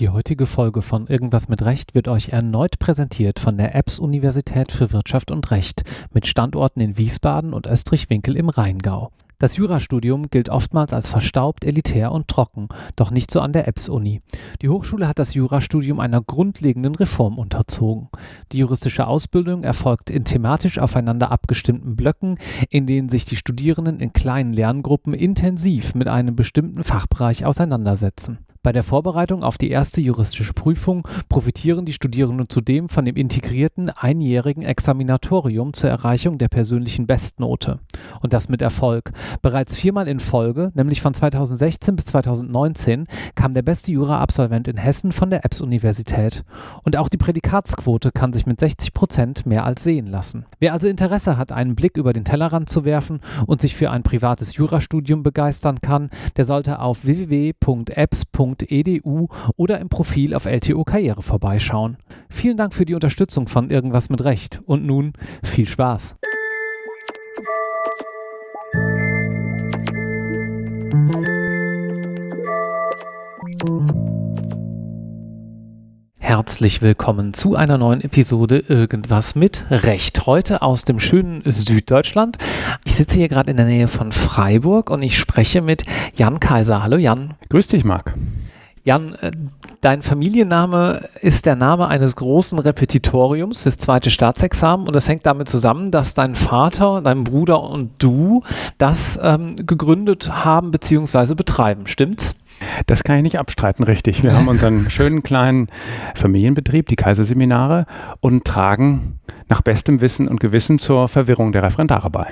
Die heutige Folge von Irgendwas mit Recht wird euch erneut präsentiert von der EBS Universität für Wirtschaft und Recht mit Standorten in Wiesbaden und Österreich-Winkel im Rheingau. Das Jurastudium gilt oftmals als verstaubt, elitär und trocken, doch nicht so an der EBS-Uni. Die Hochschule hat das Jurastudium einer grundlegenden Reform unterzogen. Die juristische Ausbildung erfolgt in thematisch aufeinander abgestimmten Blöcken, in denen sich die Studierenden in kleinen Lerngruppen intensiv mit einem bestimmten Fachbereich auseinandersetzen. Bei der Vorbereitung auf die erste juristische Prüfung profitieren die Studierenden zudem von dem integrierten einjährigen Examinatorium zur Erreichung der persönlichen Bestnote. Und das mit Erfolg. Bereits viermal in Folge, nämlich von 2016 bis 2019, kam der beste Jura-Absolvent in Hessen von der EBS-Universität. Und auch die Prädikatsquote kann sich mit 60 Prozent mehr als sehen lassen. Wer also Interesse hat, einen Blick über den Tellerrand zu werfen und sich für ein privates Jurastudium begeistern kann, der sollte auf www.ebs.de www.edu oder im Profil auf LTO Karriere vorbeischauen. Vielen Dank für die Unterstützung von Irgendwas mit Recht und nun viel Spaß. Herzlich willkommen zu einer neuen Episode Irgendwas mit Recht. Heute aus dem schönen Süddeutschland. Ich sitze hier gerade in der Nähe von Freiburg und ich spreche mit Jan Kaiser. Hallo Jan. Grüß dich, Marc. Jan, äh, dein Familienname ist der Name eines großen Repetitoriums fürs zweite Staatsexamen und das hängt damit zusammen, dass dein Vater, dein Bruder und du das ähm, gegründet haben bzw. betreiben. Stimmt's? Das kann ich nicht abstreiten, richtig. Wir haben unseren schönen kleinen Familienbetrieb, die Kaiserseminare, und tragen nach bestem Wissen und Gewissen zur Verwirrung der Referendare bei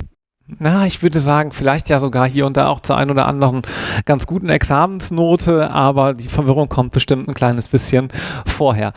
na, ich würde sagen, vielleicht ja sogar hier und da auch zur ein oder anderen ganz guten Examensnote, aber die Verwirrung kommt bestimmt ein kleines bisschen vorher.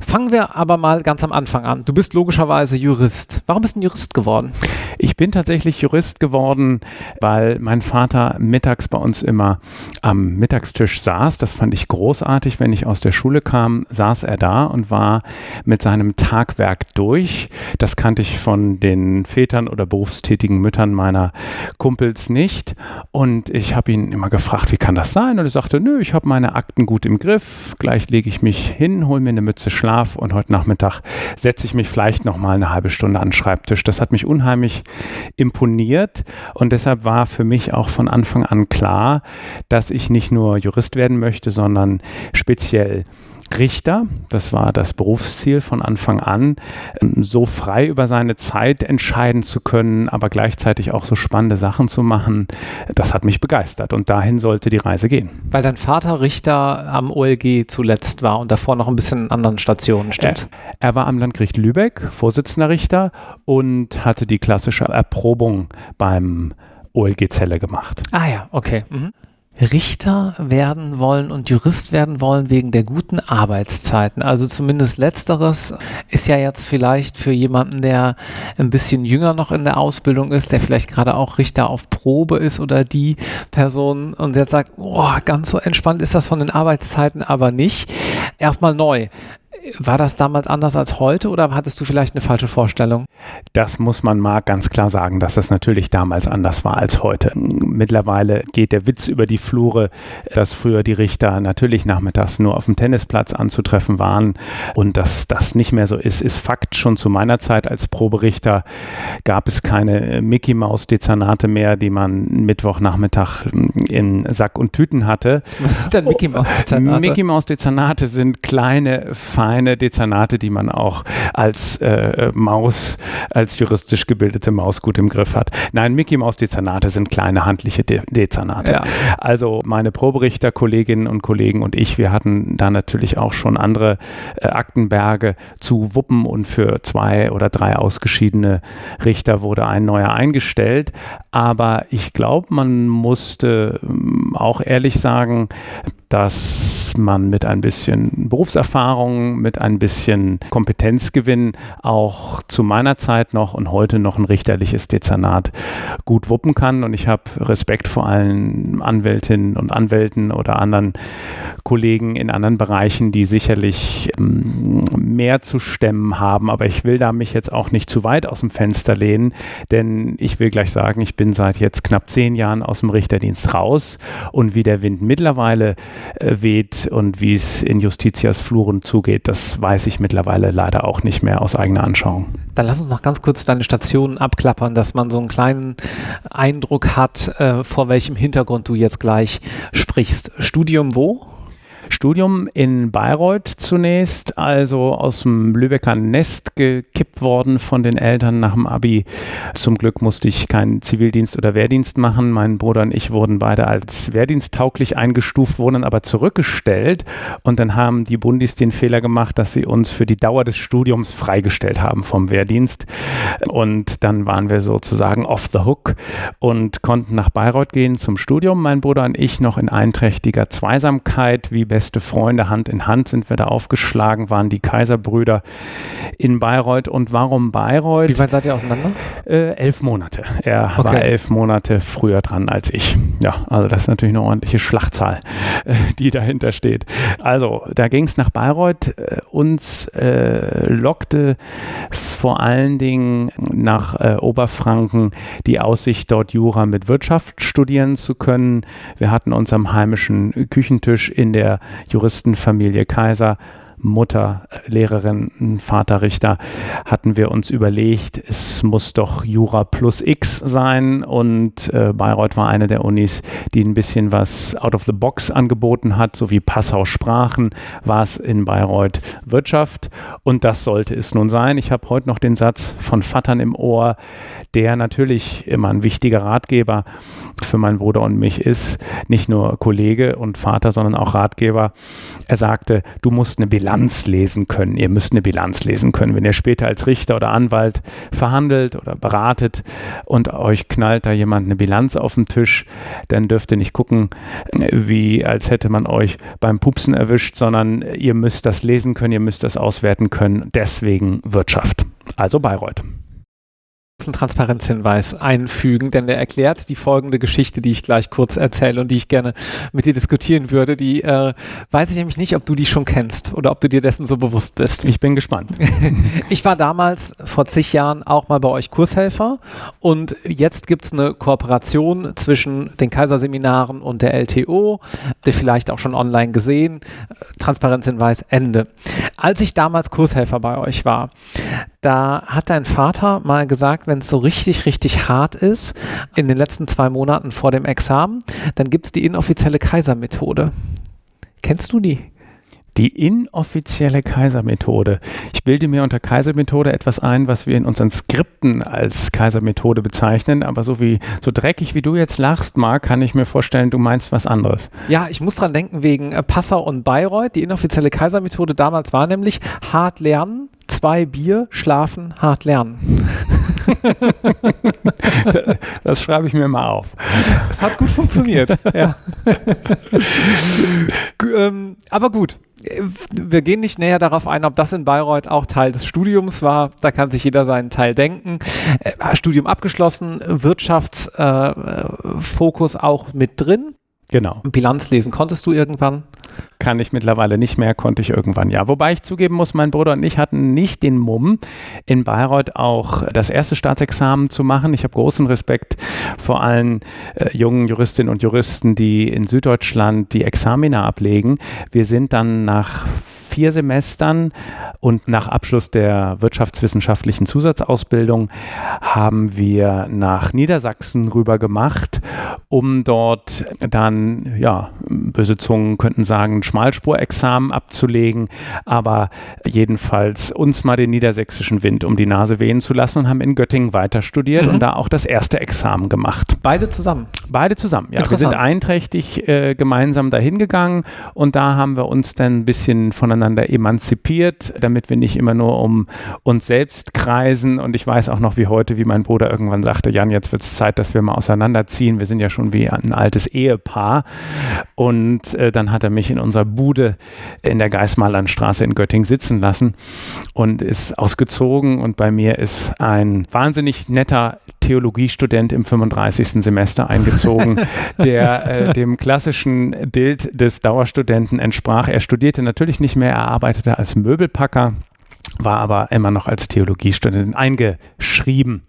Fangen wir aber mal ganz am Anfang an. Du bist logischerweise Jurist. Warum bist du ein Jurist geworden? Ich bin tatsächlich Jurist geworden, weil mein Vater mittags bei uns immer am Mittagstisch saß. Das fand ich großartig. Wenn ich aus der Schule kam, saß er da und war mit seinem Tagwerk durch. Das kannte ich von den Vätern oder berufstätigen Müttern meiner Kumpels nicht. Und ich habe ihn immer gefragt, wie kann das sein? Und er sagte, nö, ich habe meine Akten gut im Griff. Gleich lege ich mich hin, hole mir eine Mütze Schlaf und heute Nachmittag setze ich mich vielleicht noch mal eine halbe Stunde an den Schreibtisch. Das hat mich unheimlich imponiert und deshalb war für mich auch von Anfang an klar, dass ich nicht nur Jurist werden möchte, sondern speziell Richter, das war das Berufsziel von Anfang an, ähm, so frei über seine Zeit entscheiden zu können, aber gleichzeitig auch so spannende Sachen zu machen, das hat mich begeistert und dahin sollte die Reise gehen. Weil dein Vater Richter am OLG zuletzt war und davor noch ein bisschen in anderen Stationen stimmt. Er, er war am Landgericht Lübeck, Vorsitzender Richter und hatte die klassische Erprobung beim OLG Zelle gemacht. Ah ja, okay. Mhm. Richter werden wollen und Jurist werden wollen wegen der guten Arbeitszeiten. Also zumindest letzteres ist ja jetzt vielleicht für jemanden, der ein bisschen jünger noch in der Ausbildung ist, der vielleicht gerade auch Richter auf Probe ist oder die Person und jetzt sagt, oh, ganz so entspannt ist das von den Arbeitszeiten aber nicht. Erstmal neu. War das damals anders als heute oder hattest du vielleicht eine falsche Vorstellung? Das muss man mal ganz klar sagen, dass das natürlich damals anders war als heute. Mittlerweile geht der Witz über die Flure, dass früher die Richter natürlich nachmittags nur auf dem Tennisplatz anzutreffen waren und dass das nicht mehr so ist, ist Fakt. Schon zu meiner Zeit als Proberichter gab es keine Mickey Maus Dezernate mehr, die man Mittwochnachmittag in Sack und Tüten hatte. Was sind denn Mickey Maus Dezernate? Mickey Maus Dezernate sind kleine, feine kleine Dezernate, die man auch als äh, Maus, als juristisch gebildete Maus gut im Griff hat. Nein, Mickey Maus Dezernate sind kleine handliche De Dezernate. Ja. Also meine Proberichter, Kolleginnen und Kollegen und ich, wir hatten da natürlich auch schon andere äh, Aktenberge zu wuppen und für zwei oder drei ausgeschiedene Richter wurde ein neuer eingestellt. Aber ich glaube, man musste ähm, auch ehrlich sagen, dass man mit ein bisschen Berufserfahrung, mit ein bisschen Kompetenzgewinn auch zu meiner Zeit noch und heute noch ein richterliches Dezernat gut wuppen kann. Und ich habe Respekt vor allen Anwältinnen und Anwälten oder anderen Kollegen in anderen Bereichen, die sicherlich ähm, mehr zu stemmen haben. Aber ich will da mich jetzt auch nicht zu weit aus dem Fenster lehnen, denn ich will gleich sagen, ich bin seit jetzt knapp zehn Jahren aus dem Richterdienst raus und wie der Wind mittlerweile weht und wie es in Justitias Fluren zugeht, das weiß ich mittlerweile leider auch nicht mehr aus eigener Anschauung. Dann lass uns noch ganz kurz deine Stationen abklappern, dass man so einen kleinen Eindruck hat, äh, vor welchem Hintergrund du jetzt gleich sprichst. Studium wo? Studium in Bayreuth zunächst, also aus dem Lübecker Nest gekippt worden von den Eltern nach dem Abi. Zum Glück musste ich keinen Zivildienst oder Wehrdienst machen. Mein Bruder und ich wurden beide als wehrdiensttauglich eingestuft, wurden aber zurückgestellt und dann haben die Bundis den Fehler gemacht, dass sie uns für die Dauer des Studiums freigestellt haben vom Wehrdienst und dann waren wir sozusagen off the hook und konnten nach Bayreuth gehen zum Studium. Mein Bruder und ich noch in einträchtiger Zweisamkeit, wie beste Freunde, Hand in Hand sind wir da aufgeschlagen, waren die Kaiserbrüder in Bayreuth. Und warum Bayreuth? Wie weit seid ihr auseinander? Äh, elf Monate. Er okay. war elf Monate früher dran als ich. Ja, also das ist natürlich eine ordentliche Schlachtzahl, äh, die dahinter steht. Also, da ging es nach Bayreuth. Äh, uns äh, lockte vor allen Dingen nach äh, Oberfranken die Aussicht, dort Jura mit Wirtschaft studieren zu können. Wir hatten uns am heimischen Küchentisch in der Juristenfamilie Kaiser Mutter Lehrerin, Vater Richter, hatten wir uns überlegt, es muss doch Jura plus X sein und äh, Bayreuth war eine der Unis, die ein bisschen was out of the box angeboten hat, so wie Passau Sprachen, war es in Bayreuth Wirtschaft und das sollte es nun sein. Ich habe heute noch den Satz von Vattern im Ohr, der natürlich immer ein wichtiger Ratgeber für meinen Bruder und mich ist, nicht nur Kollege und Vater, sondern auch Ratgeber. Er sagte, du musst eine Bilanz lesen können. Ihr müsst eine Bilanz lesen können. Wenn ihr später als Richter oder Anwalt verhandelt oder beratet und euch knallt da jemand eine Bilanz auf den Tisch, dann dürft ihr nicht gucken, wie als hätte man euch beim Pupsen erwischt, sondern ihr müsst das lesen können, ihr müsst das auswerten können. Deswegen Wirtschaft. Also Bayreuth einen Transparenzhinweis einfügen, denn der erklärt die folgende Geschichte, die ich gleich kurz erzähle und die ich gerne mit dir diskutieren würde. Die äh, weiß ich nämlich nicht, ob du die schon kennst oder ob du dir dessen so bewusst bist. Ich bin gespannt. ich war damals vor zig Jahren auch mal bei euch Kurshelfer und jetzt gibt es eine Kooperation zwischen den Kaiserseminaren und der LTO, der vielleicht auch schon online gesehen. Transparenzhinweis Ende. Als ich damals Kurshelfer bei euch war, da hat dein Vater mal gesagt, wenn es so richtig, richtig hart ist, in den letzten zwei Monaten vor dem Examen, dann gibt es die inoffizielle Kaisermethode. Kennst du die? Die inoffizielle Kaisermethode. Ich bilde mir unter Kaisermethode etwas ein, was wir in unseren Skripten als Kaisermethode bezeichnen, aber so wie so dreckig wie du jetzt lachst, Marc, kann ich mir vorstellen, du meinst was anderes. Ja, ich muss dran denken wegen äh, Passau und Bayreuth. Die inoffizielle Kaisermethode damals war nämlich hart lernen, zwei Bier, schlafen, hart lernen. das schreibe ich mir mal auf. Es hat gut funktioniert. ja. ähm, aber gut, wir gehen nicht näher darauf ein, ob das in Bayreuth auch Teil des Studiums war. Da kann sich jeder seinen Teil denken. Äh, Studium abgeschlossen, Wirtschaftsfokus äh, auch mit drin. Genau. Bilanz lesen konntest du irgendwann? Kann ich mittlerweile nicht mehr, konnte ich irgendwann ja. Wobei ich zugeben muss, mein Bruder und ich hatten nicht den Mumm, in Bayreuth auch das erste Staatsexamen zu machen. Ich habe großen Respekt vor allen äh, jungen Juristinnen und Juristen, die in Süddeutschland die Examina ablegen. Wir sind dann nach vier Semestern und nach Abschluss der wirtschaftswissenschaftlichen Zusatzausbildung haben wir nach Niedersachsen rüber gemacht, um dort dann, ja, böse Zungen könnten sagen, Schmalspurexamen abzulegen, aber jedenfalls uns mal den niedersächsischen Wind um die Nase wehen zu lassen und haben in Göttingen weiter studiert mhm. und da auch das erste Examen gemacht. Beide zusammen? Beide zusammen, ja. Wir sind einträchtig äh, gemeinsam dahin gegangen und da haben wir uns dann ein bisschen voneinander voneinander emanzipiert, damit wir nicht immer nur um uns selbst kreisen. Und ich weiß auch noch wie heute, wie mein Bruder irgendwann sagte, Jan, jetzt wird es Zeit, dass wir mal auseinanderziehen. Wir sind ja schon wie ein altes Ehepaar. Und äh, dann hat er mich in unserer Bude in der Geismarlandstraße in Göttingen sitzen lassen und ist ausgezogen. Und bei mir ist ein wahnsinnig netter Theologiestudent im 35. Semester eingezogen, der äh, dem klassischen Bild des Dauerstudenten entsprach. Er studierte natürlich nicht mehr, er arbeitete als Möbelpacker, war aber immer noch als Theologiestudent eingeschrieben.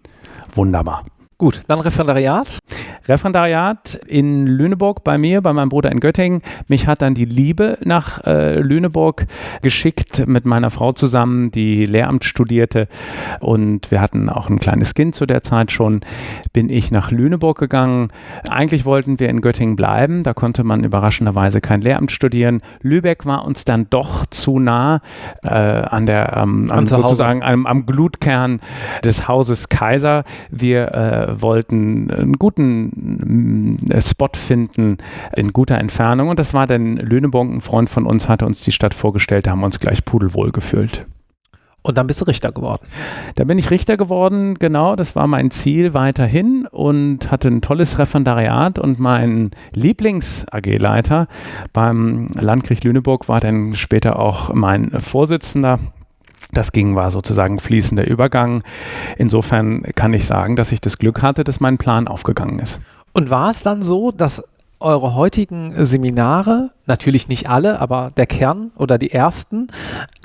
Wunderbar. Gut, dann Referendariat. Referendariat in Lüneburg bei mir, bei meinem Bruder in Göttingen. Mich hat dann die Liebe nach äh, Lüneburg geschickt mit meiner Frau zusammen, die Lehramt studierte. Und wir hatten auch ein kleines Kind zu der Zeit schon. Bin ich nach Lüneburg gegangen. Eigentlich wollten wir in Göttingen bleiben. Da konnte man überraschenderweise kein Lehramt studieren. Lübeck war uns dann doch zu nah äh, an der, ähm, an sozusagen am, am Glutkern des Hauses Kaiser. Wir äh, wollten einen guten äh, Spot finden in guter Entfernung und das war dann Lüneburg. Ein Freund von uns hatte uns die Stadt vorgestellt, da haben wir uns gleich pudelwohl gefühlt. Und dann bist du Richter geworden. Da bin ich Richter geworden, genau, das war mein Ziel weiterhin und hatte ein tolles Referendariat und mein Lieblings-AG-Leiter beim Landgericht Lüneburg war dann später auch mein Vorsitzender. Das ging, war sozusagen fließender Übergang. Insofern kann ich sagen, dass ich das Glück hatte, dass mein Plan aufgegangen ist. Und war es dann so, dass eure heutigen Seminare, natürlich nicht alle, aber der Kern oder die ersten,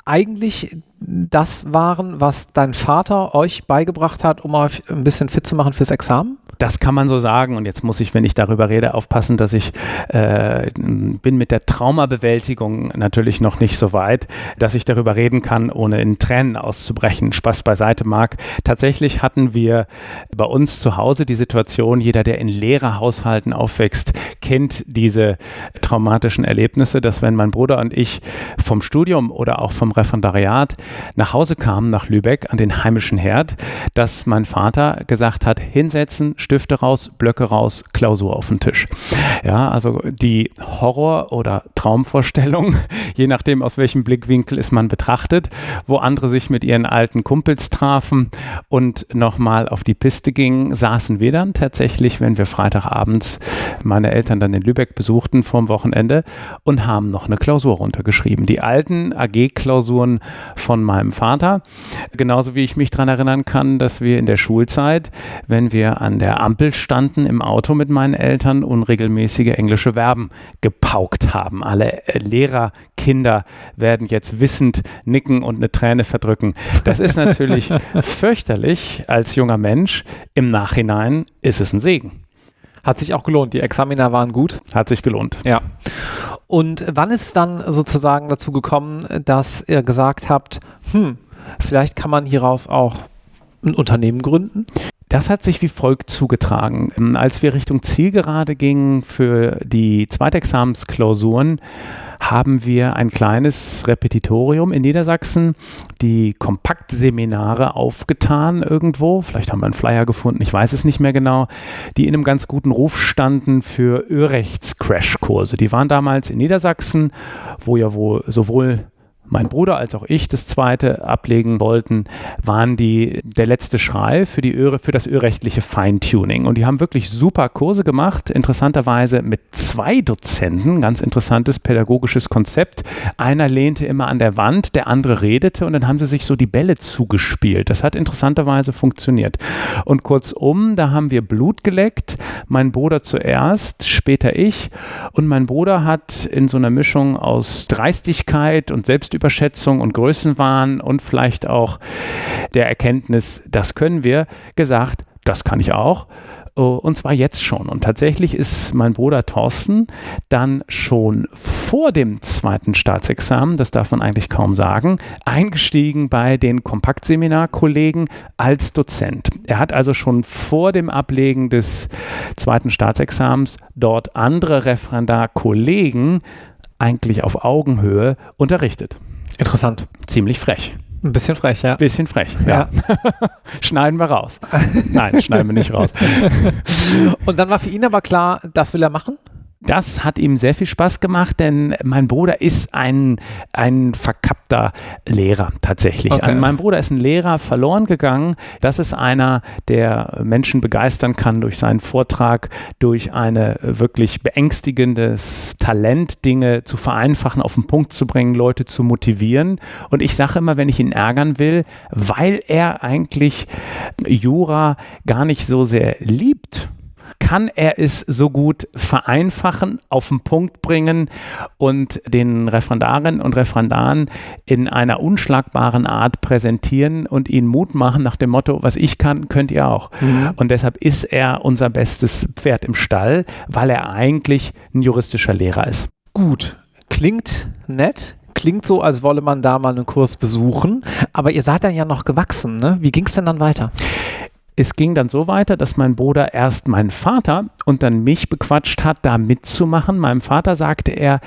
eigentlich das waren, was dein Vater euch beigebracht hat, um euch ein bisschen fit zu machen fürs Examen? Das kann man so sagen. Und jetzt muss ich, wenn ich darüber rede, aufpassen, dass ich äh, bin mit der Traumabewältigung natürlich noch nicht so weit, dass ich darüber reden kann, ohne in Tränen auszubrechen. Spaß beiseite mag. Tatsächlich hatten wir bei uns zu Hause die Situation, jeder, der in Lehrerhaushalten aufwächst, kennt diese traumatischen Erlebnisse, dass wenn mein Bruder und ich vom Studium oder auch vom Referendariat nach Hause kamen, nach Lübeck, an den heimischen Herd, dass mein Vater gesagt hat, hinsetzen, Stifte raus, Blöcke raus, Klausur auf den Tisch. Ja, also die Horror- oder Traumvorstellung, je nachdem aus welchem Blickwinkel es man betrachtet, wo andere sich mit ihren alten Kumpels trafen und nochmal auf die Piste gingen, saßen wir dann tatsächlich, wenn wir Freitagabends meine Eltern dann in Lübeck besuchten vorm Wochenende und haben noch eine Klausur runtergeschrieben. Die alten AG-Klausuren von meinem Vater, genauso wie ich mich daran erinnern kann, dass wir in der Schulzeit, wenn wir an der Ampel standen im Auto mit meinen Eltern unregelmäßige englische Verben gepaukt haben. Alle äh, Lehrer, Kinder werden jetzt wissend nicken und eine Träne verdrücken. Das ist natürlich fürchterlich als junger Mensch. Im Nachhinein ist es ein Segen. Hat sich auch gelohnt. Die Examiner waren gut. Hat sich gelohnt. Ja. Und wann ist dann sozusagen dazu gekommen, dass ihr gesagt habt, hm, vielleicht kann man hieraus auch ein Unternehmen gründen? Das hat sich wie folgt zugetragen. Als wir Richtung Zielgerade gingen für die Zweitexamensklausuren, haben wir ein kleines Repetitorium in Niedersachsen, die Kompaktseminare aufgetan irgendwo. Vielleicht haben wir einen Flyer gefunden, ich weiß es nicht mehr genau, die in einem ganz guten Ruf standen für Örechts-Crashkurse. Die waren damals in Niedersachsen, wo ja wohl sowohl mein Bruder als auch ich das zweite ablegen wollten, waren die der letzte Schrei für, die für das ölrechtliche Feintuning. Und die haben wirklich super Kurse gemacht, interessanterweise mit zwei Dozenten, ganz interessantes pädagogisches Konzept. Einer lehnte immer an der Wand, der andere redete und dann haben sie sich so die Bälle zugespielt. Das hat interessanterweise funktioniert. Und kurzum, da haben wir Blut geleckt, mein Bruder zuerst, später ich. Und mein Bruder hat in so einer Mischung aus Dreistigkeit und Selbstüberwindung Selbstüberschätzung und Größenwahn und vielleicht auch der Erkenntnis, das können wir, gesagt, das kann ich auch. Oh, und zwar jetzt schon. Und tatsächlich ist mein Bruder Thorsten dann schon vor dem zweiten Staatsexamen, das darf man eigentlich kaum sagen, eingestiegen bei den Kompaktseminarkollegen als Dozent. Er hat also schon vor dem Ablegen des zweiten Staatsexamens dort andere Referendarkollegen eigentlich auf Augenhöhe unterrichtet. Interessant. Ziemlich frech. Ein bisschen frech, ja. Bisschen frech, ja. ja. schneiden wir raus. Nein, schneiden wir nicht raus. Und dann war für ihn aber klar, das will er machen? Das hat ihm sehr viel Spaß gemacht, denn mein Bruder ist ein, ein verkappter Lehrer tatsächlich. Okay. An meinem Bruder ist ein Lehrer verloren gegangen. Das ist einer, der Menschen begeistern kann durch seinen Vortrag, durch ein wirklich beängstigendes Talent, Dinge zu vereinfachen, auf den Punkt zu bringen, Leute zu motivieren. Und ich sage immer, wenn ich ihn ärgern will, weil er eigentlich Jura gar nicht so sehr liebt, kann er es so gut vereinfachen, auf den Punkt bringen und den Referendarinnen und Referendaren in einer unschlagbaren Art präsentieren und ihnen Mut machen nach dem Motto, was ich kann, könnt ihr auch. Mhm. Und deshalb ist er unser bestes Pferd im Stall, weil er eigentlich ein juristischer Lehrer ist. Gut, klingt nett, klingt so, als wolle man da mal einen Kurs besuchen, aber ihr seid dann ja noch gewachsen, ne? Wie ging es denn dann weiter? Es ging dann so weiter, dass mein Bruder erst meinen Vater und dann mich bequatscht hat, da mitzumachen. Meinem Vater sagte er,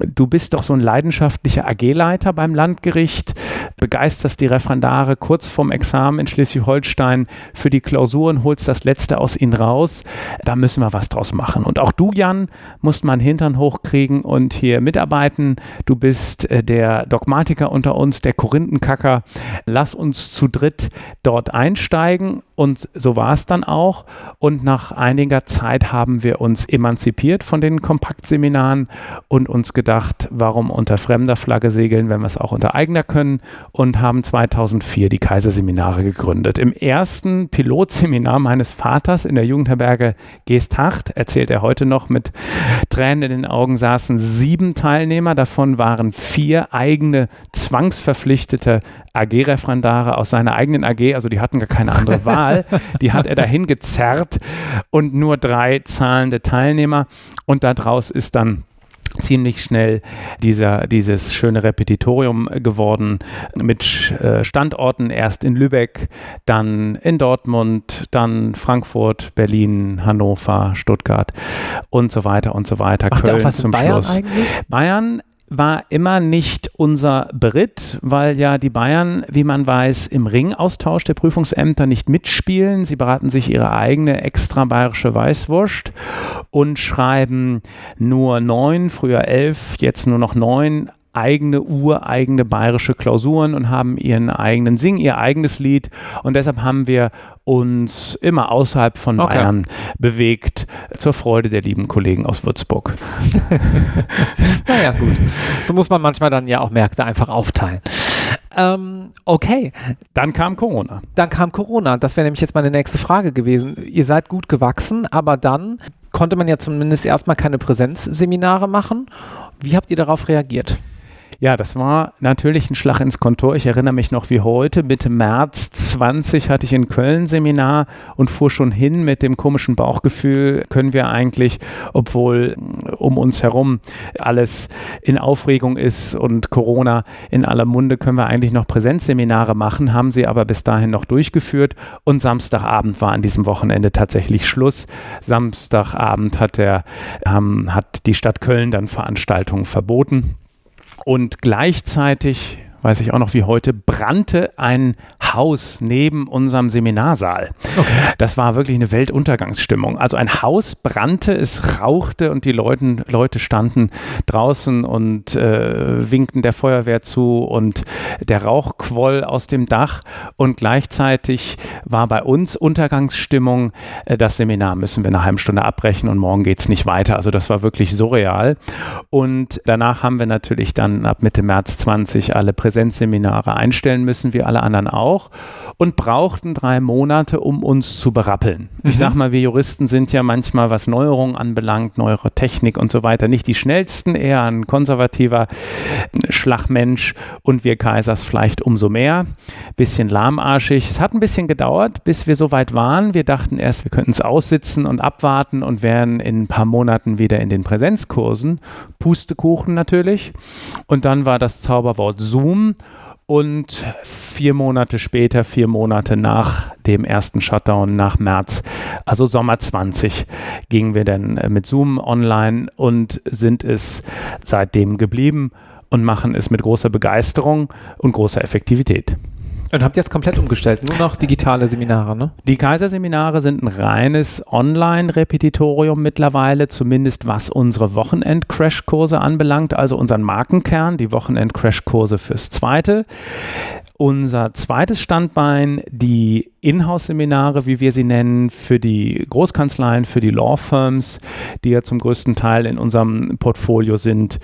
du bist doch so ein leidenschaftlicher AG-Leiter beim Landgericht, begeisterst die Referendare kurz vorm Examen in Schleswig-Holstein für die Klausuren, holst das Letzte aus ihnen raus. Da müssen wir was draus machen. Und auch du, Jan, musst mal einen Hintern hochkriegen und hier mitarbeiten. Du bist äh, der Dogmatiker unter uns, der Korinthenkacker. Lass uns zu dritt dort einsteigen und so war es dann auch. Und nach einiger Zeit haben wir uns emanzipiert von den Kompaktseminaren und uns gedacht, warum unter fremder Flagge segeln, wenn wir es auch unter eigener können und haben 2004 die Kaiserseminare gegründet. Im ersten Pilotseminar meines Vaters in der Jugendherberge Geesthacht, erzählt er heute noch mit Tränen in den Augen, saßen sieben Teilnehmer. Davon waren vier eigene zwangsverpflichtete AG-Referendare aus seiner eigenen AG, also die hatten gar keine andere Wahl. Die hat er dahin gezerrt und nur drei zahlende Teilnehmer. Und daraus ist dann ziemlich schnell dieser, dieses schöne Repetitorium geworden mit äh, Standorten erst in Lübeck, dann in Dortmund, dann Frankfurt, Berlin, Hannover, Stuttgart und so weiter und so weiter. Macht Köln zum Bayern Schluss. Eigentlich? Bayern war immer nicht unser Beritt, weil ja die Bayern, wie man weiß, im Ringaustausch der Prüfungsämter nicht mitspielen. Sie beraten sich ihre eigene extra bayerische Weißwurst und schreiben nur neun, früher elf, jetzt nur noch neun eigene, ureigene bayerische Klausuren und haben ihren eigenen, singen ihr eigenes Lied. Und deshalb haben wir uns immer außerhalb von okay. Bayern bewegt, zur Freude der lieben Kollegen aus Würzburg. naja, gut. So muss man manchmal dann ja auch Märkte einfach aufteilen. Ähm, okay. Dann kam Corona. Dann kam Corona. Das wäre nämlich jetzt meine nächste Frage gewesen. Ihr seid gut gewachsen, aber dann konnte man ja zumindest erstmal keine Präsenzseminare machen. Wie habt ihr darauf reagiert? Ja, das war natürlich ein Schlag ins Kontor. Ich erinnere mich noch wie heute. Mitte März 20 hatte ich in Köln Seminar und fuhr schon hin mit dem komischen Bauchgefühl, können wir eigentlich, obwohl um uns herum alles in Aufregung ist und Corona in aller Munde, können wir eigentlich noch Präsenzseminare machen, haben sie aber bis dahin noch durchgeführt und Samstagabend war an diesem Wochenende tatsächlich Schluss. Samstagabend hat, der, ähm, hat die Stadt Köln dann Veranstaltungen verboten. Und gleichzeitig weiß ich auch noch wie heute, brannte ein Haus neben unserem Seminarsaal. Okay. Das war wirklich eine Weltuntergangsstimmung. Also ein Haus brannte, es rauchte und die Leute, Leute standen draußen und äh, winkten der Feuerwehr zu und der Rauch quoll aus dem Dach und gleichzeitig war bei uns Untergangsstimmung, äh, das Seminar müssen wir eine halbe Stunde abbrechen und morgen geht es nicht weiter. Also das war wirklich surreal. Und danach haben wir natürlich dann ab Mitte März 20 alle Präsentationen Präsenzseminare einstellen müssen, wie alle anderen auch, und brauchten drei Monate, um uns zu berappeln. Mhm. Ich sag mal, wir Juristen sind ja manchmal, was Neuerungen anbelangt, neuere Technik und so weiter, nicht die schnellsten, eher ein konservativer Schlagmensch und wir Kaisers vielleicht umso mehr. Bisschen lahmarschig. Es hat ein bisschen gedauert, bis wir so weit waren. Wir dachten erst, wir könnten es aussitzen und abwarten und wären in ein paar Monaten wieder in den Präsenzkursen. Pustekuchen natürlich. Und dann war das Zauberwort Zoom und vier Monate später, vier Monate nach dem ersten Shutdown, nach März, also Sommer 20, gingen wir dann äh, mit Zoom online und sind es seitdem geblieben und machen es mit großer Begeisterung und großer Effektivität. Und habt jetzt komplett umgestellt, nur noch digitale Seminare, ne? Die Kaiserseminare sind ein reines Online-Repetitorium mittlerweile, zumindest was unsere Wochenend-Crash-Kurse anbelangt, also unseren Markenkern, die Wochenend-Crash-Kurse fürs Zweite. Unser zweites Standbein, die Inhouse-Seminare, wie wir sie nennen, für die Großkanzleien, für die Law Firms, die ja zum größten Teil in unserem Portfolio sind.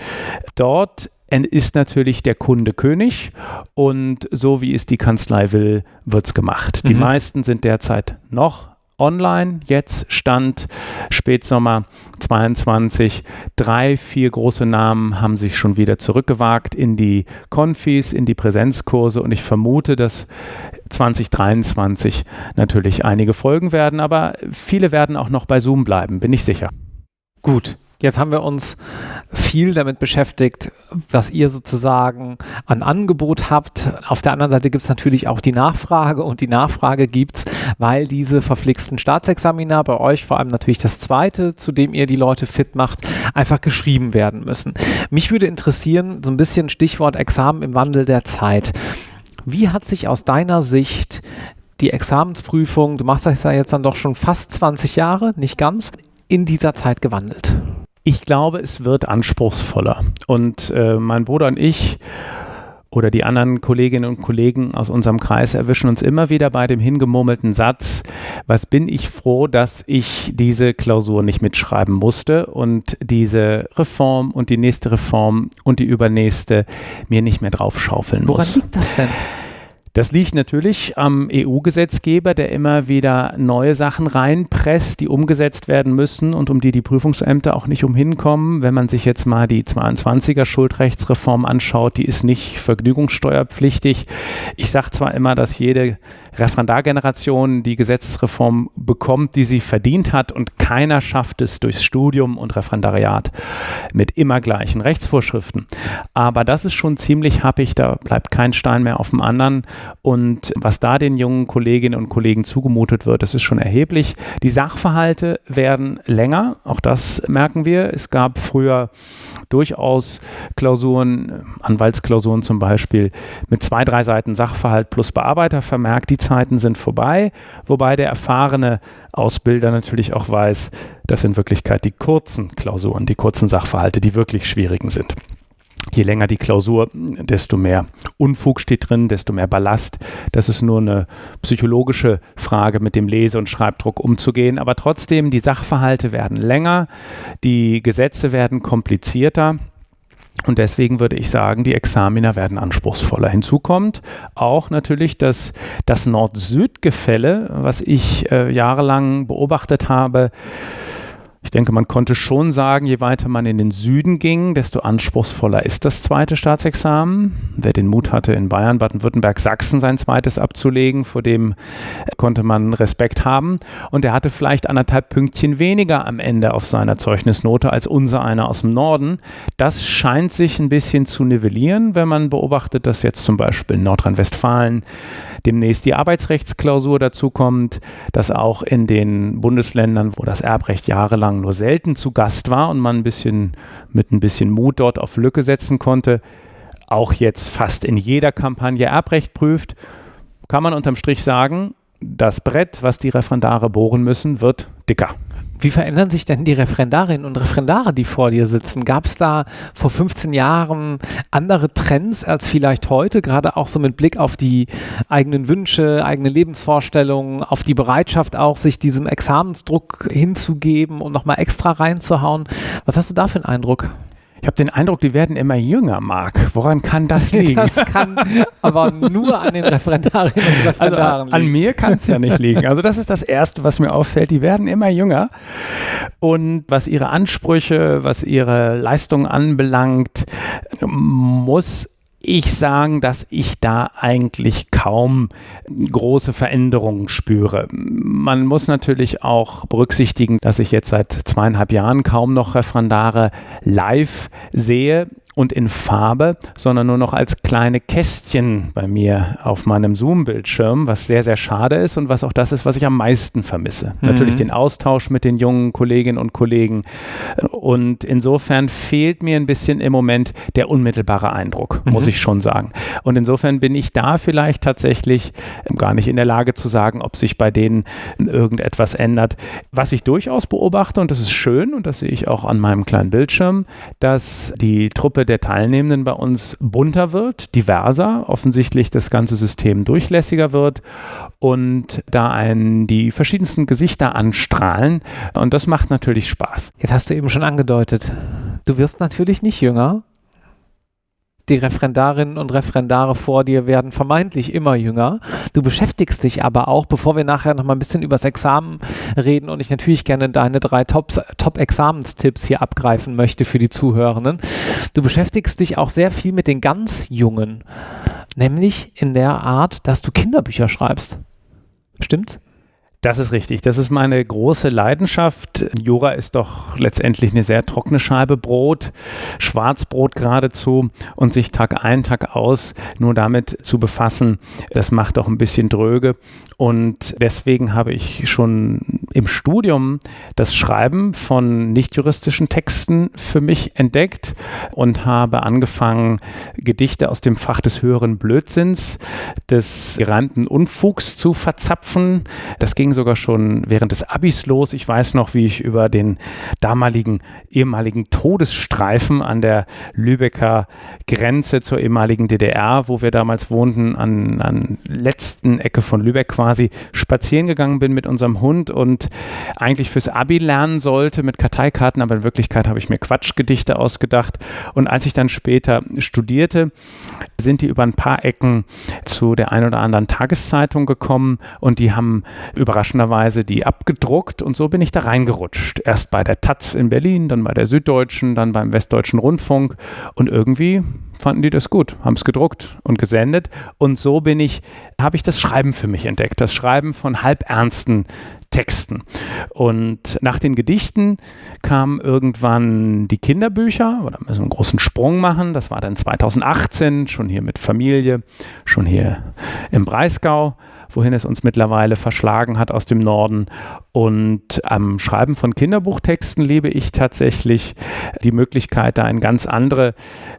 Dort ist natürlich der Kunde König und so wie es die Kanzlei will, wird es gemacht. Die mhm. meisten sind derzeit noch online. Jetzt stand Spätsommer 22. Drei, vier große Namen haben sich schon wieder zurückgewagt in die Konfis, in die Präsenzkurse und ich vermute, dass 2023 natürlich einige folgen werden, aber viele werden auch noch bei Zoom bleiben, bin ich sicher. Gut, Jetzt haben wir uns viel damit beschäftigt, was ihr sozusagen an Angebot habt. Auf der anderen Seite gibt es natürlich auch die Nachfrage und die Nachfrage gibt es, weil diese verflixten Staatsexamina bei euch, vor allem natürlich das zweite, zu dem ihr die Leute fit macht, einfach geschrieben werden müssen. Mich würde interessieren, so ein bisschen Stichwort Examen im Wandel der Zeit. Wie hat sich aus deiner Sicht die Examensprüfung, du machst das ja jetzt dann doch schon fast 20 Jahre, nicht ganz, in dieser Zeit gewandelt? Ich glaube, es wird anspruchsvoller. Und äh, mein Bruder und ich oder die anderen Kolleginnen und Kollegen aus unserem Kreis erwischen uns immer wieder bei dem hingemurmelten Satz, was bin ich froh, dass ich diese Klausur nicht mitschreiben musste und diese Reform und die nächste Reform und die übernächste mir nicht mehr draufschaufeln muss. Woran liegt das denn? Das liegt natürlich am EU-Gesetzgeber, der immer wieder neue Sachen reinpresst, die umgesetzt werden müssen und um die die Prüfungsämter auch nicht umhinkommen. Wenn man sich jetzt mal die 22er Schuldrechtsreform anschaut, die ist nicht vergnügungssteuerpflichtig. Ich sage zwar immer, dass jede Referendargeneration die Gesetzesreform bekommt, die sie verdient hat und keiner schafft es durchs Studium und Referendariat mit immer gleichen Rechtsvorschriften. Aber das ist schon ziemlich happig, da bleibt kein Stein mehr auf dem anderen und was da den jungen Kolleginnen und Kollegen zugemutet wird, das ist schon erheblich. Die Sachverhalte werden länger, auch das merken wir. Es gab früher durchaus Klausuren, Anwaltsklausuren zum Beispiel, mit zwei, drei Seiten Sachverhalt plus Bearbeitervermerk. Die Zeiten sind vorbei, wobei der erfahrene Ausbilder natürlich auch weiß, dass in Wirklichkeit die kurzen Klausuren, die kurzen Sachverhalte, die wirklich schwierigen sind. Je länger die Klausur, desto mehr Unfug steht drin, desto mehr Ballast. Das ist nur eine psychologische Frage, mit dem Lese- und Schreibdruck umzugehen. Aber trotzdem, die Sachverhalte werden länger, die Gesetze werden komplizierter. Und deswegen würde ich sagen, die Examiner werden anspruchsvoller. Hinzu kommt auch natürlich dass das Nord-Süd-Gefälle, was ich äh, jahrelang beobachtet habe, ich denke, man konnte schon sagen, je weiter man in den Süden ging, desto anspruchsvoller ist das zweite Staatsexamen. Wer den Mut hatte, in Bayern, Baden-Württemberg, Sachsen sein zweites abzulegen, vor dem konnte man Respekt haben. Und er hatte vielleicht anderthalb Pünktchen weniger am Ende auf seiner Zeugnisnote als unser einer aus dem Norden. Das scheint sich ein bisschen zu nivellieren, wenn man beobachtet, dass jetzt zum Beispiel in Nordrhein-Westfalen demnächst die Arbeitsrechtsklausur dazu kommt, dass auch in den Bundesländern, wo das Erbrecht jahrelang nur selten zu Gast war und man ein bisschen mit ein bisschen Mut dort auf Lücke setzen konnte, auch jetzt fast in jeder Kampagne Erbrecht prüft, kann man unterm Strich sagen, das Brett, was die Referendare bohren müssen, wird dicker. Wie verändern sich denn die Referendarinnen und Referendare, die vor dir sitzen? Gab es da vor 15 Jahren andere Trends als vielleicht heute, gerade auch so mit Blick auf die eigenen Wünsche, eigene Lebensvorstellungen, auf die Bereitschaft auch, sich diesem Examensdruck hinzugeben und nochmal extra reinzuhauen? Was hast du da für einen Eindruck? Ich habe den Eindruck, die werden immer jünger, Marc. Woran kann das liegen? Das kann aber nur an den Referendarinnen und also Referendaren also, An mir kann es ja nicht liegen. Also das ist das Erste, was mir auffällt. Die werden immer jünger. Und was ihre Ansprüche, was ihre Leistung anbelangt, muss ich sagen, dass ich da eigentlich kaum große Veränderungen spüre. Man muss natürlich auch berücksichtigen, dass ich jetzt seit zweieinhalb Jahren kaum noch Referendare live sehe und in Farbe, sondern nur noch als kleine Kästchen bei mir auf meinem Zoom-Bildschirm, was sehr, sehr schade ist und was auch das ist, was ich am meisten vermisse. Mhm. Natürlich den Austausch mit den jungen Kolleginnen und Kollegen. Und insofern fehlt mir ein bisschen im Moment der unmittelbare Eindruck, mhm. muss ich schon sagen. Und insofern bin ich da vielleicht tatsächlich gar nicht in der Lage zu sagen, ob sich bei denen irgendetwas ändert. Was ich durchaus beobachte, und das ist schön, und das sehe ich auch an meinem kleinen Bildschirm, dass die Truppe der Teilnehmenden bei uns bunter wird, diverser, offensichtlich das ganze System durchlässiger wird und da einen die verschiedensten Gesichter anstrahlen. Und das macht natürlich Spaß. Jetzt hast du eben schon angedeutet, du wirst natürlich nicht jünger. Die Referendarinnen und Referendare vor dir werden vermeintlich immer jünger. Du beschäftigst dich aber auch, bevor wir nachher noch mal ein bisschen übers Examen reden und ich natürlich gerne deine drei Top-Examenstipps Top hier abgreifen möchte für die Zuhörenden. Du beschäftigst dich auch sehr viel mit den ganz Jungen, nämlich in der Art, dass du Kinderbücher schreibst. Stimmt's? Das ist richtig. Das ist meine große Leidenschaft. Jura ist doch letztendlich eine sehr trockene Scheibe Brot, Schwarzbrot geradezu. Und sich Tag ein, Tag aus nur damit zu befassen, das macht doch ein bisschen dröge. Und deswegen habe ich schon im Studium das Schreiben von nicht-juristischen Texten für mich entdeckt und habe angefangen, Gedichte aus dem Fach des höheren Blödsinns, des gereimten Unfugs zu verzapfen. Das ging sogar schon während des Abis los. Ich weiß noch, wie ich über den damaligen ehemaligen Todesstreifen an der Lübecker Grenze zur ehemaligen DDR, wo wir damals wohnten, an, an letzten Ecke von Lübeck quasi spazieren gegangen bin mit unserem Hund und eigentlich fürs Abi lernen sollte mit Karteikarten, aber in Wirklichkeit habe ich mir Quatschgedichte ausgedacht. Und als ich dann später studierte, sind die über ein paar Ecken zu der ein oder anderen Tageszeitung gekommen und die haben überraschenderweise die abgedruckt und so bin ich da reingerutscht. Erst bei der Taz in Berlin, dann bei der Süddeutschen, dann beim Westdeutschen Rundfunk und irgendwie fanden die das gut, haben es gedruckt und gesendet. Und so bin ich, habe ich das Schreiben für mich entdeckt, das Schreiben von halbernsten Texten. Und nach den Gedichten kamen irgendwann die Kinderbücher, oder müssen wir einen großen Sprung machen. Das war dann 2018, schon hier mit Familie, schon hier im Breisgau wohin es uns mittlerweile verschlagen hat aus dem Norden. Und am Schreiben von Kinderbuchtexten liebe ich tatsächlich die Möglichkeit, da in ganz andere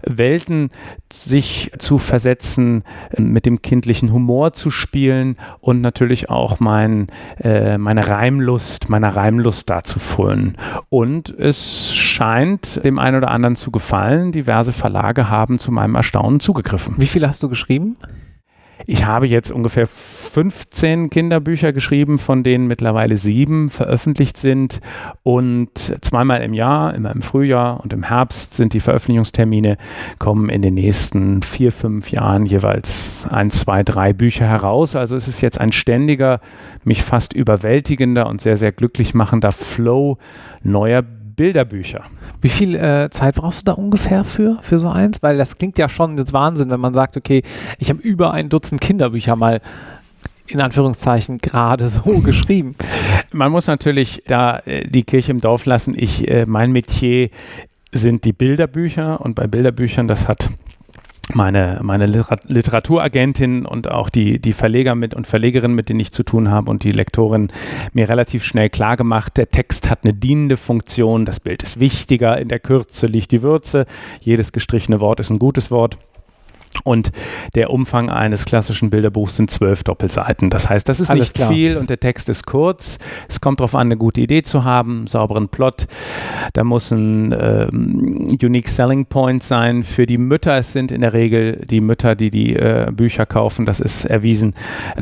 Welten sich zu versetzen, mit dem kindlichen Humor zu spielen und natürlich auch mein, äh, meine Reimlust, meiner Reimlust da zu frönen. Und es scheint dem einen oder anderen zu gefallen. Diverse Verlage haben zu meinem Erstaunen zugegriffen. Wie viele hast du geschrieben? Ich habe jetzt ungefähr 15 Kinderbücher geschrieben, von denen mittlerweile sieben veröffentlicht sind. Und zweimal im Jahr, immer im Frühjahr und im Herbst sind die Veröffentlichungstermine, kommen in den nächsten vier, fünf Jahren jeweils ein, zwei, drei Bücher heraus. Also es ist jetzt ein ständiger, mich fast überwältigender und sehr, sehr glücklich machender Flow neuer Bücher. Bilderbücher. Wie viel äh, Zeit brauchst du da ungefähr für, für so eins? Weil das klingt ja schon jetzt Wahnsinn, wenn man sagt, okay, ich habe über ein Dutzend Kinderbücher mal in Anführungszeichen gerade so geschrieben. Man muss natürlich da äh, die Kirche im Dorf lassen. Ich, äh, mein Metier sind die Bilderbücher und bei Bilderbüchern, das hat meine, meine Literaturagentin und auch die, die Verleger mit und Verlegerinnen, mit denen ich zu tun habe und die Lektorin mir relativ schnell klar gemacht, der Text hat eine dienende Funktion, das Bild ist wichtiger, in der Kürze liegt die Würze, jedes gestrichene Wort ist ein gutes Wort. Und der Umfang eines klassischen Bilderbuchs sind zwölf Doppelseiten. Das heißt, das ist Alles nicht klar. viel und der Text ist kurz. Es kommt darauf an, eine gute Idee zu haben, einen sauberen Plot. Da muss ein äh, Unique Selling Point sein für die Mütter. Es sind in der Regel die Mütter, die die äh, Bücher kaufen. Das ist erwiesen,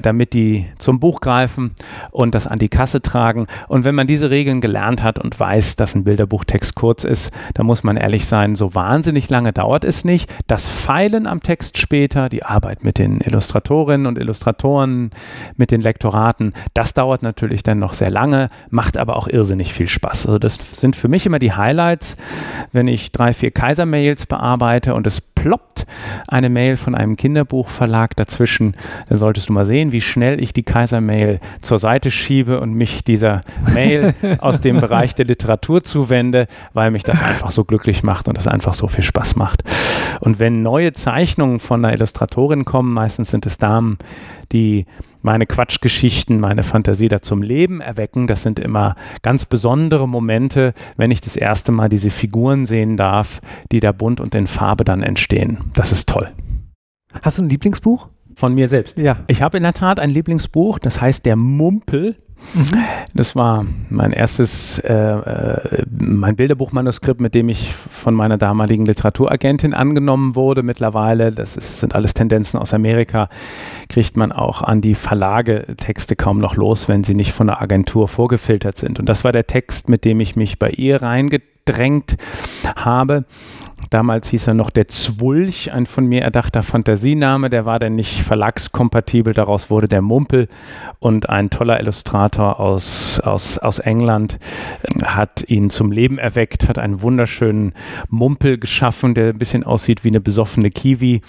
damit die zum Buch greifen und das an die Kasse tragen. Und wenn man diese Regeln gelernt hat und weiß, dass ein Bilderbuchtext kurz ist, dann muss man ehrlich sein, so wahnsinnig lange dauert es nicht. Das Feilen am Text Text später, die Arbeit mit den Illustratorinnen und Illustratoren, mit den Lektoraten, das dauert natürlich dann noch sehr lange, macht aber auch irrsinnig viel Spaß. Also das sind für mich immer die Highlights, wenn ich drei, vier Kaiser-Mails bearbeite und es ploppt eine Mail von einem Kinderbuchverlag dazwischen, dann solltest du mal sehen, wie schnell ich die Kaiser-Mail zur Seite schiebe und mich dieser Mail aus dem Bereich der Literatur zuwende, weil mich das einfach so glücklich macht und das einfach so viel Spaß macht. Und wenn neue Zeichnungen von einer Illustratorin kommen, meistens sind es Damen, die meine Quatschgeschichten, meine Fantasie da zum Leben erwecken. Das sind immer ganz besondere Momente, wenn ich das erste Mal diese Figuren sehen darf, die da bunt und in Farbe dann entstehen. Das ist toll. Hast du ein Lieblingsbuch? Von mir selbst. Ja. Ich habe in der Tat ein Lieblingsbuch, das heißt Der Mumpel Das war mein erstes, äh, äh, mein Bilderbuchmanuskript, mit dem ich von meiner damaligen Literaturagentin angenommen wurde. Mittlerweile, das ist, sind alles Tendenzen aus Amerika, kriegt man auch an die Verlage Texte kaum noch los, wenn sie nicht von der Agentur vorgefiltert sind. Und das war der Text, mit dem ich mich bei ihr reingedrängt habe. Damals hieß er noch der Zwulch, ein von mir erdachter Fantasiename. Der war dann nicht verlagskompatibel. Daraus wurde der Mumpel. Und ein toller Illustrator aus, aus, aus England äh, hat ihn zum Leben erweckt, hat einen wunderschönen Mumpel geschaffen, der ein bisschen aussieht wie eine besoffene Kiwi.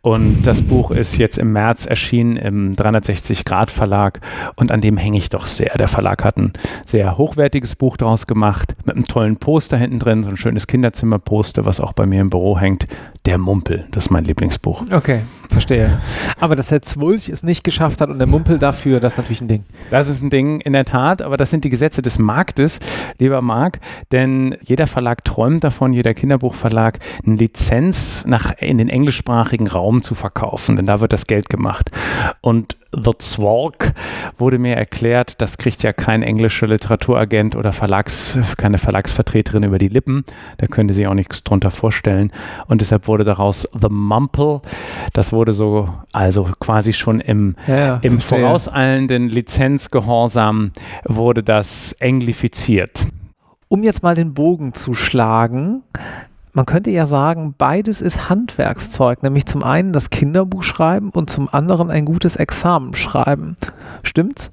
Und das Buch ist jetzt im März erschienen im 360 Grad Verlag. Und an dem hänge ich doch sehr. Der Verlag hat ein sehr hochwertiges Buch daraus gemacht, mit einem tollen Poster hinten drin, so ein schönes Kinderzimmerposter, was auch bei mir im Büro hängt. Der Mumpel, das ist mein Lieblingsbuch. Okay, verstehe. Aber dass der Zwulch es nicht geschafft hat und der Mumpel dafür, das ist natürlich ein Ding. Das ist ein Ding, in der Tat, aber das sind die Gesetze des Marktes, lieber Marc, denn jeder Verlag träumt davon, jeder Kinderbuchverlag, eine Lizenz nach, in den englischsprachigen Raum zu verkaufen, denn da wird das Geld gemacht. Und The Zwalk wurde mir erklärt, das kriegt ja kein englischer Literaturagent oder Verlags, keine Verlagsvertreterin über die Lippen. Da könnte sie auch nichts drunter vorstellen. Und deshalb wurde daraus The Mumple. Das wurde so, also quasi schon im, ja, ja, im vorauseilenden Lizenzgehorsam wurde das englifiziert. Um jetzt mal den Bogen zu schlagen, man könnte ja sagen, beides ist Handwerkszeug, nämlich zum einen das Kinderbuch schreiben und zum anderen ein gutes Examen schreiben. Stimmt's?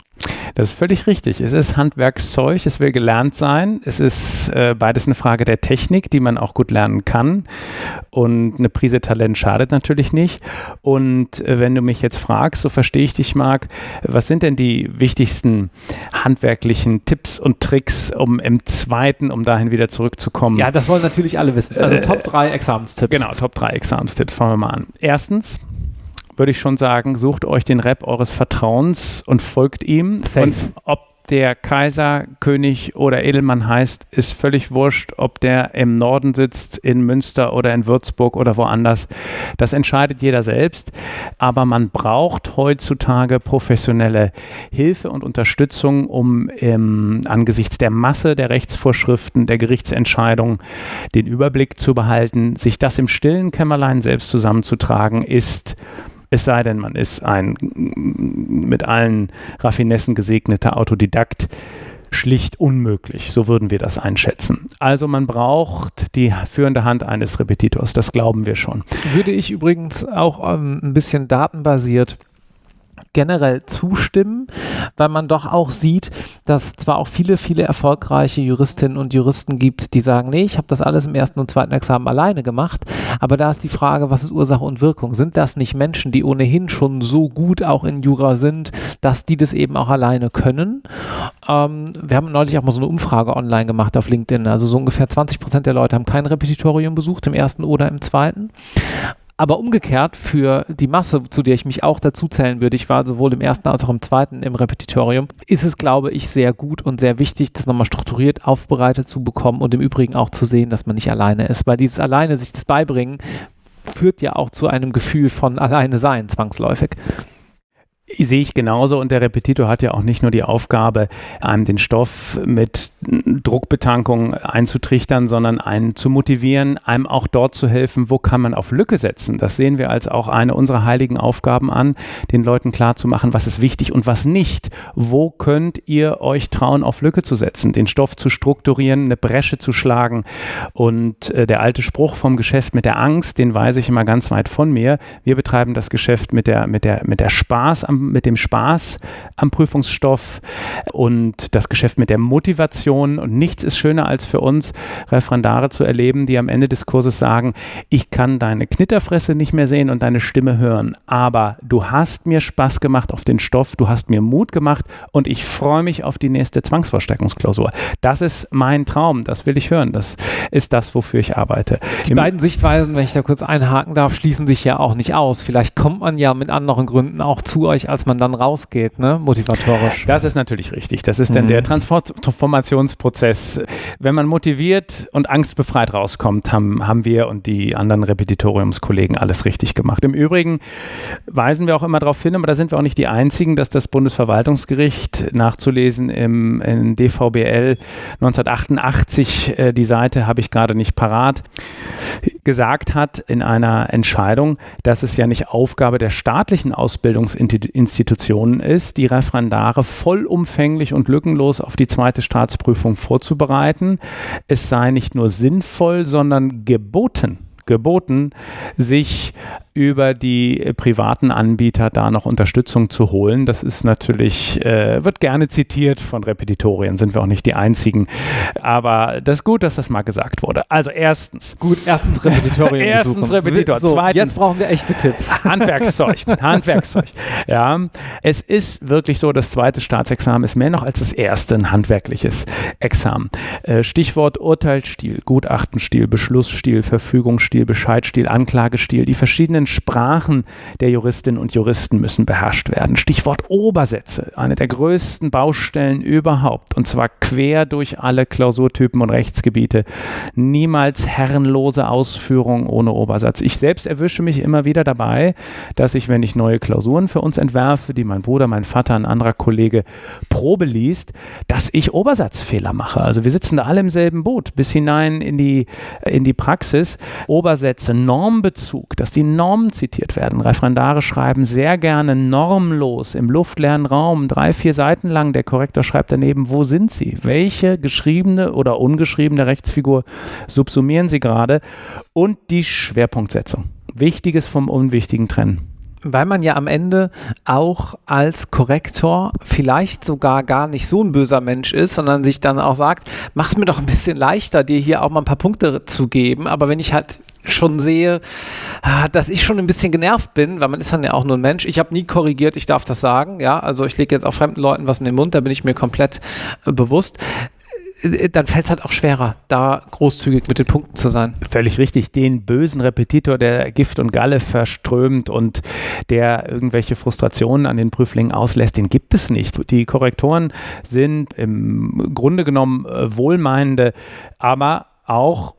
Das ist völlig richtig. Es ist Handwerkszeug, es will gelernt sein. Es ist äh, beides eine Frage der Technik, die man auch gut lernen kann. Und eine Prise Talent schadet natürlich nicht. Und äh, wenn du mich jetzt fragst, so verstehe ich dich, Marc, was sind denn die wichtigsten handwerklichen Tipps und Tricks, um im zweiten, um dahin wieder zurückzukommen? Ja, das wollen natürlich alle wissen. Also äh, Top 3 Examenstipps. Genau, Top 3 Examenstipps. Fangen wir mal an. Erstens, würde ich schon sagen, sucht euch den Rap eures Vertrauens und folgt ihm. Safe. Und ob der Kaiser, König oder Edelmann heißt, ist völlig wurscht, ob der im Norden sitzt, in Münster oder in Würzburg oder woanders. Das entscheidet jeder selbst. Aber man braucht heutzutage professionelle Hilfe und Unterstützung, um ähm, angesichts der Masse der Rechtsvorschriften, der Gerichtsentscheidungen den Überblick zu behalten. Sich das im stillen Kämmerlein selbst zusammenzutragen, ist es sei denn, man ist ein mit allen Raffinessen gesegneter Autodidakt schlicht unmöglich. So würden wir das einschätzen. Also man braucht die führende Hand eines Repetitors, das glauben wir schon. Würde ich übrigens auch ähm, ein bisschen datenbasiert generell zustimmen, weil man doch auch sieht, dass zwar auch viele, viele erfolgreiche Juristinnen und Juristen gibt, die sagen, nee, ich habe das alles im ersten und zweiten Examen alleine gemacht, aber da ist die Frage, was ist Ursache und Wirkung? Sind das nicht Menschen, die ohnehin schon so gut auch in Jura sind, dass die das eben auch alleine können? Ähm, wir haben neulich auch mal so eine Umfrage online gemacht auf LinkedIn, also so ungefähr 20 Prozent der Leute haben kein Repetitorium besucht, im ersten oder im zweiten. Aber umgekehrt für die Masse, zu der ich mich auch dazu zählen würde, ich war sowohl im ersten als auch im zweiten im Repetitorium, ist es, glaube ich, sehr gut und sehr wichtig, das nochmal strukturiert aufbereitet zu bekommen und im Übrigen auch zu sehen, dass man nicht alleine ist. Weil dieses alleine sich das beibringen, führt ja auch zu einem Gefühl von alleine sein, zwangsläufig. Sehe ich genauso und der Repetitor hat ja auch nicht nur die Aufgabe, einem den Stoff mit Druckbetankung einzutrichtern, sondern einen zu motivieren, einem auch dort zu helfen, wo kann man auf Lücke setzen. Das sehen wir als auch eine unserer heiligen Aufgaben an, den Leuten klarzumachen, was ist wichtig und was nicht. Wo könnt ihr euch trauen, auf Lücke zu setzen, den Stoff zu strukturieren, eine Bresche zu schlagen. Und äh, der alte Spruch vom Geschäft mit der Angst, den weise ich immer ganz weit von mir. Wir betreiben das Geschäft mit der, mit der, mit der Spaß am mit dem Spaß am Prüfungsstoff und das Geschäft mit der Motivation. Und nichts ist schöner als für uns, Referendare zu erleben, die am Ende des Kurses sagen, ich kann deine Knitterfresse nicht mehr sehen und deine Stimme hören, aber du hast mir Spaß gemacht auf den Stoff, du hast mir Mut gemacht und ich freue mich auf die nächste Zwangsverstärkungsklausur. Das ist mein Traum, das will ich hören, das ist das, wofür ich arbeite. Die Im beiden Sichtweisen, wenn ich da kurz einhaken darf, schließen sich ja auch nicht aus. Vielleicht kommt man ja mit anderen Gründen auch zu euch als man dann rausgeht, ne? motivatorisch. Das ist natürlich richtig. Das ist mhm. dann der Transformationsprozess. Wenn man motiviert und angstbefreit rauskommt, haben, haben wir und die anderen Repetitoriumskollegen alles richtig gemacht. Im Übrigen weisen wir auch immer darauf hin, aber da sind wir auch nicht die Einzigen, dass das Bundesverwaltungsgericht nachzulesen im, im DVBL 1988, äh, die Seite habe ich gerade nicht parat, gesagt hat in einer Entscheidung, dass es ja nicht Aufgabe der staatlichen Ausbildungsinstitutionen Institutionen ist, die Referendare vollumfänglich und lückenlos auf die zweite Staatsprüfung vorzubereiten. Es sei nicht nur sinnvoll, sondern geboten geboten, sich über die äh, privaten Anbieter da noch Unterstützung zu holen. Das ist natürlich, äh, wird gerne zitiert von Repetitorien, sind wir auch nicht die einzigen. Aber das ist gut, dass das mal gesagt wurde. Also erstens. Gut, erstens Repetitorien. erstens Repetitor. So, Zweitens. Jetzt brauchen wir echte Tipps. Handwerkszeug. Handwerkszeug. Ja. Es ist wirklich so, das zweite Staatsexamen ist mehr noch als das erste ein handwerkliches Examen. Äh, Stichwort Urteilsstil, Gutachtenstil, Beschlussstil, Verfügungsstil, Bescheidstil, Anklagestil, die verschiedenen verschiedenen Sprachen der Juristinnen und Juristen müssen beherrscht werden. Stichwort Obersätze, eine der größten Baustellen überhaupt, und zwar quer durch alle Klausurtypen und Rechtsgebiete. Niemals herrenlose Ausführung ohne Obersatz. Ich selbst erwische mich immer wieder dabei, dass ich, wenn ich neue Klausuren für uns entwerfe, die mein Bruder, mein Vater, ein anderer Kollege Probe liest, dass ich Obersatzfehler mache. Also wir sitzen da alle im selben Boot, bis hinein in die, in die Praxis. Obersätze, Normbezug, dass die Norm Normen zitiert werden. Referendare schreiben sehr gerne normlos im luftleeren Raum, drei, vier Seiten lang. Der Korrektor schreibt daneben, wo sind sie? Welche geschriebene oder ungeschriebene Rechtsfigur subsumieren sie gerade? Und die Schwerpunktsetzung. Wichtiges vom Unwichtigen trennen weil man ja am Ende auch als Korrektor vielleicht sogar gar nicht so ein böser Mensch ist, sondern sich dann auch sagt, mach es mir doch ein bisschen leichter, dir hier auch mal ein paar Punkte zu geben. Aber wenn ich halt schon sehe, ah, dass ich schon ein bisschen genervt bin, weil man ist dann ja auch nur ein Mensch. Ich habe nie korrigiert, ich darf das sagen, ja, also ich lege jetzt auch fremden Leuten was in den Mund, da bin ich mir komplett äh, bewusst äh, dann fällt es halt auch schwerer, da großzügig mit den Punkten zu sein. Völlig richtig. Den bösen Repetitor, der Gift und Galle verströmt und der irgendwelche Frustrationen an den Prüflingen auslässt, den gibt es nicht. Die Korrektoren sind im Grunde genommen äh, wohlmeinende, aber auch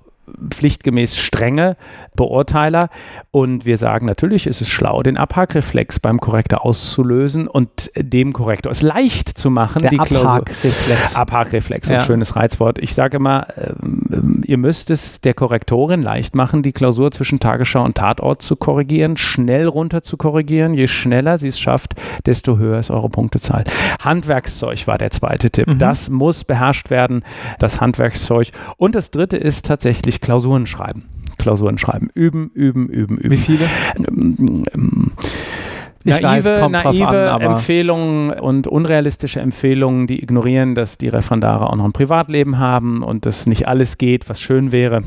pflichtgemäß strenge Beurteiler. Und wir sagen natürlich, ist es schlau, den Abhackreflex beim Korrektor auszulösen und dem Korrektor es leicht zu machen. Der Abhackreflex. Abhackreflex, ein ja. schönes Reizwort. Ich sage immer, ähm, ihr müsst es der Korrektorin leicht machen, die Klausur zwischen Tagesschau und Tatort zu korrigieren, schnell runter zu korrigieren. Je schneller sie es schafft, desto höher ist eure Punktezahl. Handwerkszeug war der zweite Tipp. Mhm. Das muss beherrscht werden, das Handwerkszeug. Und das dritte ist tatsächlich sich Klausuren schreiben. Klausuren schreiben. Üben, üben, üben, üben. Wie viele? Ich naive, weiß, naive an, Empfehlungen und unrealistische Empfehlungen, die ignorieren, dass die Referendare auch noch ein Privatleben haben und dass nicht alles geht, was schön wäre.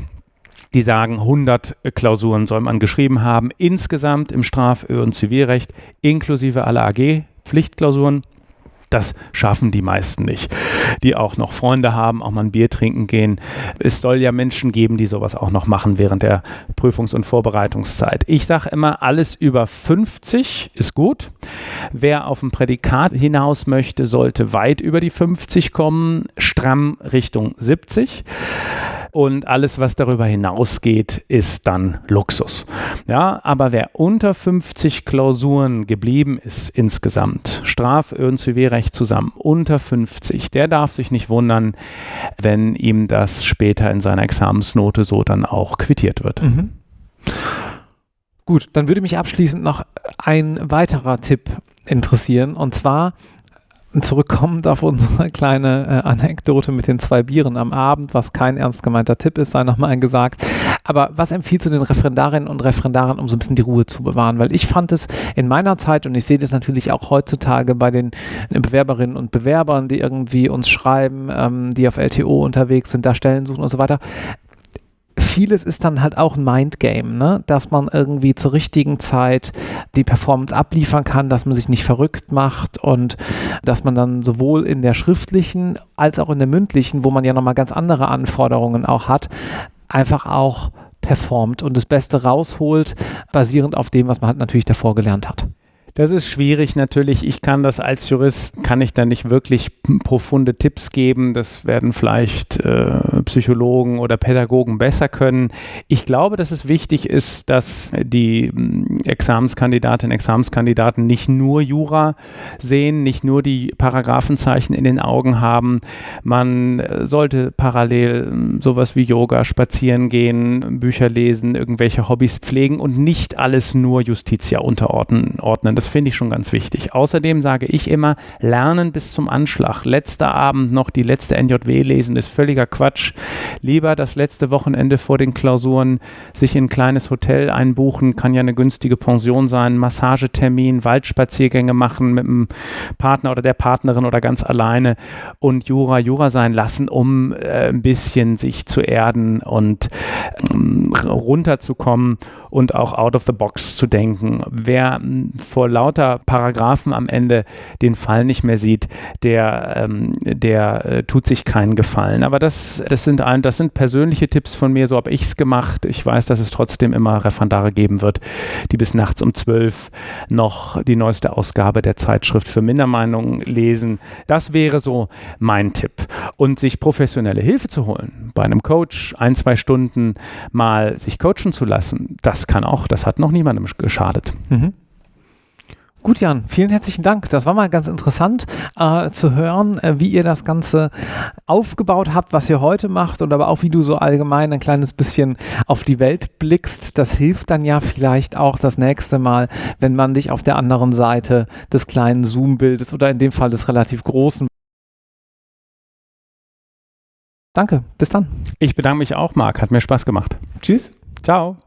Die sagen, 100 Klausuren soll man geschrieben haben, insgesamt im Straf- und Zivilrecht, inklusive aller AG-Pflichtklausuren. Das schaffen die meisten nicht, die auch noch Freunde haben, auch mal ein Bier trinken gehen. Es soll ja Menschen geben, die sowas auch noch machen während der Prüfungs- und Vorbereitungszeit. Ich sage immer, alles über 50 ist gut. Wer auf ein Prädikat hinaus möchte, sollte weit über die 50 kommen, stramm Richtung 70 und alles, was darüber hinausgeht, ist dann Luxus. Ja, aber wer unter 50 Klausuren geblieben ist insgesamt, Straf- und Zivilrecht zusammen, unter 50, der darf sich nicht wundern, wenn ihm das später in seiner Examensnote so dann auch quittiert wird. Mhm. Gut, dann würde mich abschließend noch ein weiterer Tipp interessieren und zwar zurückkommend auf unsere kleine äh, Anekdote mit den zwei Bieren am Abend, was kein ernst gemeinter Tipp ist, sei nochmal gesagt. Aber was empfiehlst du den Referendarinnen und Referendaren, um so ein bisschen die Ruhe zu bewahren? Weil ich fand es in meiner Zeit und ich sehe das natürlich auch heutzutage bei den Bewerberinnen und Bewerbern, die irgendwie uns schreiben, ähm, die auf LTO unterwegs sind, da Stellen suchen und so weiter vieles ist dann halt auch ein Mindgame, ne? dass man irgendwie zur richtigen Zeit die Performance abliefern kann, dass man sich nicht verrückt macht und dass man dann sowohl in der schriftlichen als auch in der mündlichen, wo man ja nochmal ganz andere Anforderungen auch hat, einfach auch performt und das Beste rausholt, basierend auf dem, was man halt natürlich davor gelernt hat. Das ist schwierig natürlich. Ich kann das als Jurist, kann ich da nicht wirklich profunde Tipps geben. Das werden vielleicht äh, Psychologen oder Pädagogen besser können. Ich glaube, dass es wichtig ist, dass die mm, Examenskandidatinnen und Examenskandidaten nicht nur Jura sehen, nicht nur die Paragraphenzeichen in den Augen haben. Man äh, sollte parallel mm, sowas wie Yoga, spazieren gehen, Bücher lesen, irgendwelche Hobbys pflegen und nicht alles nur Justitia unterordnen. Das finde ich schon ganz wichtig. Außerdem sage ich immer, lernen bis zum Anschlag. Letzter Abend noch die letzte NJW lesen ist völliger Quatsch. Lieber das letzte Wochenende vor den Klausuren sich in ein kleines Hotel einbuchen, kann ja eine günstige Pension sein, Massagetermin, Waldspaziergänge machen mit dem Partner oder der Partnerin oder ganz alleine und Jura Jura sein lassen, um äh, ein bisschen sich zu erden und ähm, runterzukommen und auch out of the box zu denken. Wer hm, vor lauter Paragraphen am Ende den Fall nicht mehr sieht, der, ähm, der äh, tut sich keinen Gefallen. Aber das, das, sind ein, das sind persönliche Tipps von mir, so habe ich es gemacht. Ich weiß, dass es trotzdem immer Referendare geben wird, die bis nachts um zwölf noch die neueste Ausgabe der Zeitschrift für Mindermeinungen lesen. Das wäre so mein Tipp. Und sich professionelle Hilfe zu holen, bei einem Coach ein, zwei Stunden mal sich coachen zu lassen, das kann auch, das hat noch niemandem geschadet. Mhm. Gut, Jan, vielen herzlichen Dank. Das war mal ganz interessant äh, zu hören, äh, wie ihr das Ganze aufgebaut habt, was ihr heute macht und aber auch, wie du so allgemein ein kleines bisschen auf die Welt blickst. Das hilft dann ja vielleicht auch das nächste Mal, wenn man dich auf der anderen Seite des kleinen Zoom-Bildes oder in dem Fall des relativ großen Danke, bis dann. Ich bedanke mich auch, Marc. Hat mir Spaß gemacht. Tschüss. Ciao.